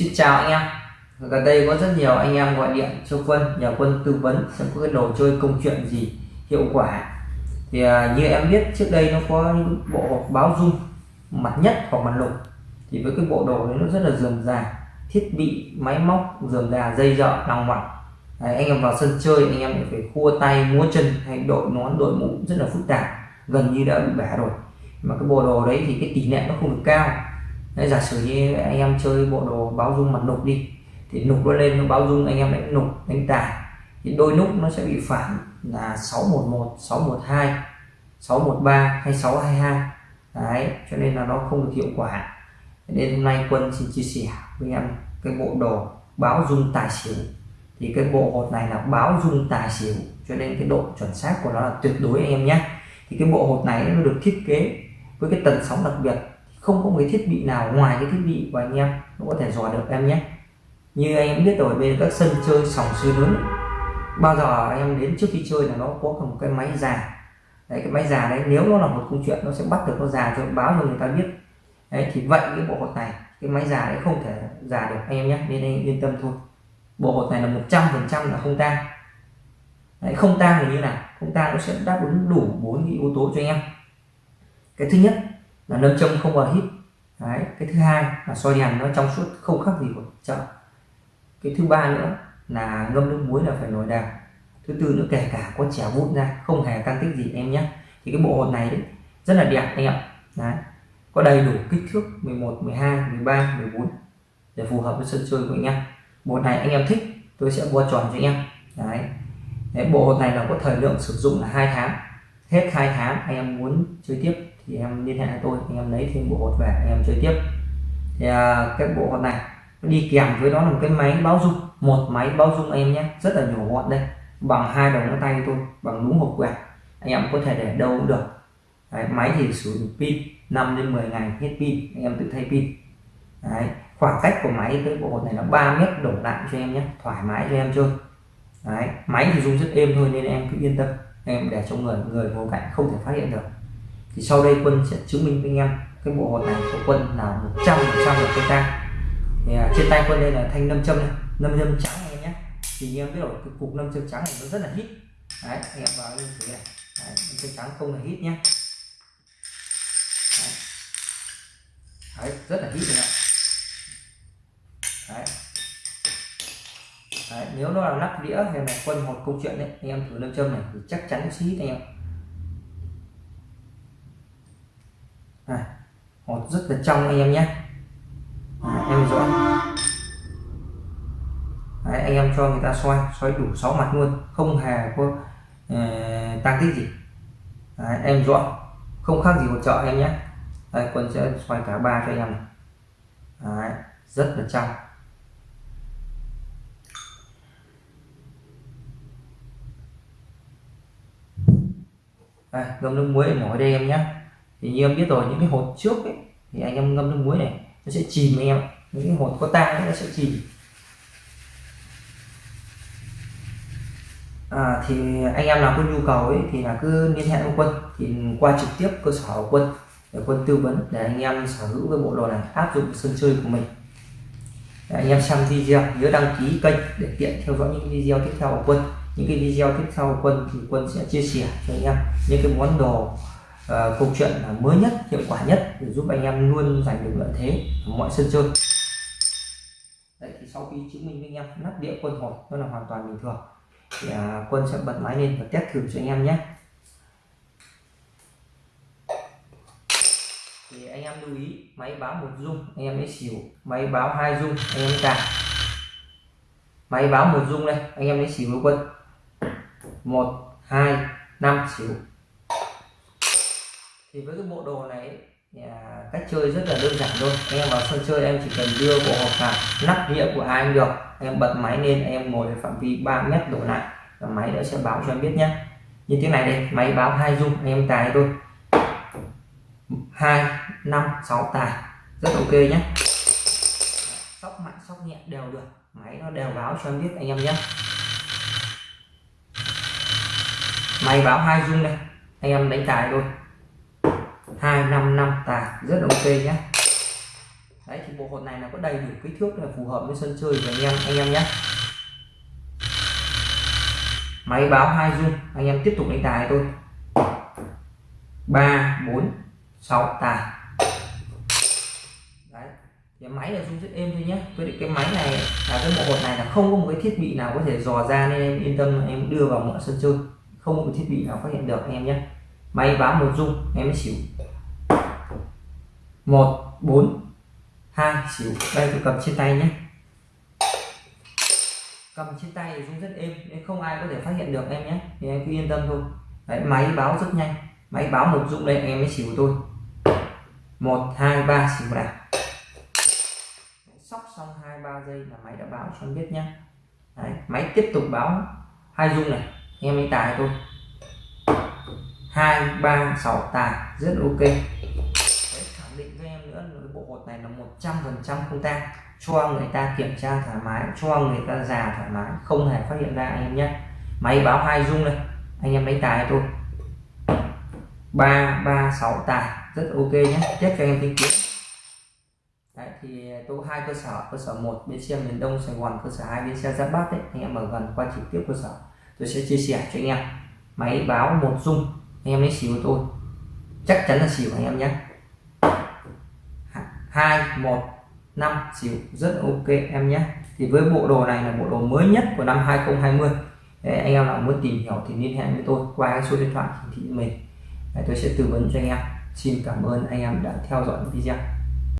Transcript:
Xin chào anh em. Gần đây có rất nhiều anh em gọi điện cho quân nhờ quân tư vấn xem có cái đồ chơi công chuyện gì hiệu quả. Thì à, như em biết trước đây nó có những bộ hộp báo dung mặt nhất hoặc mặt lục. Thì với cái bộ đồ đấy nó rất là dườm già thiết bị máy móc dườm già dây dợ lòng đấy, anh em vào sân chơi anh em phải khua tay múa chân hay đội nón đội mũ rất là phức tạp gần như đã bị bẻ rồi. Mà cái bộ đồ đấy thì cái tỷ lệ nó không được cao. Đấy, giả sử như anh em chơi bộ đồ báo dung mặt nục đi thì nục nó lên nó báo dung anh em đánh nục đánh tài. Thì đôi nút nó sẽ bị phản là 611 612 613 hay 622 đấy cho nên là nó không được hiệu quả. Nên hôm nay quân xin chia sẻ với em cái bộ đồ báo dung tài xỉu. Thì cái bộ hột này là báo dung tài xỉu cho nên cái độ chuẩn xác của nó là tuyệt đối anh em nhé. Thì cái bộ hột này nó được thiết kế với cái tần sóng đặc biệt không có một cái thiết bị nào ngoài cái thiết bị của anh em nó có thể dò được em nhé. Như anh em biết rồi bên các sân chơi sòng sới lớn bao giờ anh em đến trước khi chơi là nó có một cái máy già. Đấy cái máy già đấy nếu nó là một câu chuyện nó sẽ bắt được nó già cho báo cho người ta biết. Đấy thì vậy cái bộ hột này cái máy già đấy không thể già được anh em nhé nên anh yên tâm thôi. Bộ hột này là một trăm phần trăm là không tang. Đấy, không tang thì như nào? Không tang nó sẽ đáp ứng đủ bốn cái yếu tố cho anh em. Cái thứ nhất là nâm châm không vào hít. Đấy cái thứ hai là soi đèn nó trong suốt không khác gì của chợ. Cái thứ ba nữa là ngâm nước muối là phải nổi đều thứ tư nữa kể cả có trẻ vụn ra không hề tăng tích gì em nhé. Thì cái bộ hột này đấy, rất là đẹp anh ạ. Đấy. có đầy đủ kích thước 11 12 13 14 để phù hợp với sân chơi của anh em. Bộ này anh em thích tôi sẽ mua tròn cho anh em. Đấy. đấy bộ hột này là có thời lượng sử dụng là hai tháng hết hai tháng anh em muốn chơi tiếp thì em liên hệ với tôi anh em lấy thêm bộ hột về anh em chơi tiếp. Thì à, cái bộ hột này đi kèm với đó là một cái máy báo dung một máy báo dung em nhé rất là nhỏ gọn đây bằng hai đầu ngón tay tôi bằng đúng hộp quẹt anh em có thể để đâu cũng được. Đấy, máy thì sử dụng pin 5 đến 10 ngày hết pin anh em tự thay pin. Đấy, khoảng cách của máy tới bộ hột này là 3 mét đổ lại cho em nhé thoải mái cho em chơi. Đấy, máy thì dùng rất êm thôi nên em cứ yên tâm em để cho người người ngồi cạnh không thể phát hiện được. Thì sau đây quân sẽ chứng minh với anh em cái bộ hột này của quân là 100 phần trăm là cây ta thì à, trên tay quân đây là thanh nâm châm này nâm châm trắng anh em nhé thì anh em biết rồi cái cục nâm châm trắng này nó rất là hít. Đấy anh em vào lên thử này. Đấy, nâm châm trắng không là hít nhé đấy. đấy rất là hít rồi nếu nó là lắp đĩa hay là quân một câu chuyện đấy anh em thử nâng châm này thì chắc chắn xí anh em. À, hột rất là trong anh em nhé. À, em rõ Đấy, anh em cho người ta xoay xoay đủ 6 mặt luôn không hề có ờ, uh, tăng tích gì. Đấy, em rõ không khác gì một chợ em nhé. Đây quân sẽ xoay cả ba cho anh em này. Đấy, rất là trong. À, đây ngâm nước muối mỏi đây em nhé. Thì như em biết rồi những cái hột trước ấy, thì anh em ngâm nước muối này nó sẽ chìm anh em. Những cái hột có tang nó sẽ chìm. À, thì anh em nào có nhu cầu ấy thì là cứ liên hệ với quân. Thì qua trực tiếp cơ sở của quân để quân tư vấn để anh em sở hữu cái bộ đồ này áp dụng sân chơi của mình. Để anh em xem video nhớ đăng ký kênh để tiện theo dõi những video tiếp theo của quân những cái video tiếp theo quân thì quân sẽ chia sẻ cho anh em những cái món đồ uh, câu chuyện mới nhất hiệu quả nhất để giúp anh em luôn giành được lợi thế ở mọi sân chơi. Đấy, thì sau khi chứng minh với anh em nắp đĩa quân hồi, nó là hoàn toàn bình thường. Thì uh, quân sẽ bật máy lên và test thử cho anh em nhé. Thì anh em lưu ý máy báo một dung anh em mới xỉu. Máy báo hai dung anh em càng máy báo một dung đây anh em lấy xỉu với quân một, hai, năm, xíu. Thì với cái bộ đồ này à, cách chơi rất là đơn giản thôi. Anh em vào sân chơi em chỉ cần đưa bộ hộp vào, nắp đĩa của ai được. Em bật máy lên, em ngồi ở phạm vi 3 mét đổ lại, và máy đã sẽ báo cho em biết nhé như thế này đây máy báo hai dung anh em tài thôi. Hai, năm, sáu tài, rất ok nhé sóc mạnh, sóc nhẹ đều được, máy nó đều báo cho em biết anh em nhé máy báo hai dung đây. Anh em đánh tài thôi. 255 tài. Rất ok nhé đấy, thì bộ hột này là có đầy đủ kích thước là phù hợp với sân chơi của anh em anh em nhé máy báo hai dung anh em tiếp tục đánh tài thôi. ba, bốn, sáu, tài. Đấy thì máy là dung rất êm thôi nhé với cái máy này, là cái bộ hột này là không có một cái thiết bị nào có thể dò ra nên em yên tâm em đưa vào mọi sân chơi không có một thiết bị nào phát hiện được anh em nhé. Máy báo một dung em mới xỉu. Một bốn hai xỉu. Đây tôi cầm trên tay nhé. Cầm trên tay thì cũng rất êm nên không ai có thể phát hiện được em nhé. Thì em cứ yên tâm thôi. Đấy máy báo rất nhanh. Máy báo một dung đây em mới xỉu tôi một hai ba xỉu nào sóc xong hai ba giây là máy đã báo cho em biết nhé. Đấy, máy tiếp tục báo. Hai dung này em mới tài thôi hai ba sáu tài rất ok. Đấy, khẳng định với em nữa cái bộ hột này là một trăm phần trăm không tang. Cho người ta kiểm tra thoải mái cho người ta già thoải mái không hề phát hiện ra anh em nhé. Máy báo hai dung đây. Anh em đánh tài thôi ba ba sáu tài rất ok nhé. Tiếp cho anh em tin kiến Đấy, thì tôi hai cơ sở. Cơ sở một bến xe miền đông sài gòn. Cơ sở hai bến xe giáp bát đấy. Anh em ở gần qua trực tiếp cơ sở tôi sẽ chia sẻ cho anh em. Máy báo một dung anh em lấy xỉu tôi chắc chắn là xỉu anh em nhé. Hai một năm xỉu rất ok em nhé. Thì với bộ đồ này là bộ đồ mới nhất của năm 2020 Đấy, anh em nào muốn tìm hiểu thì liên hệ với tôi qua số điện thoại hiển thị mình. Đấy, tôi sẽ tư vấn cho anh em. Xin cảm ơn anh em đã theo dõi video.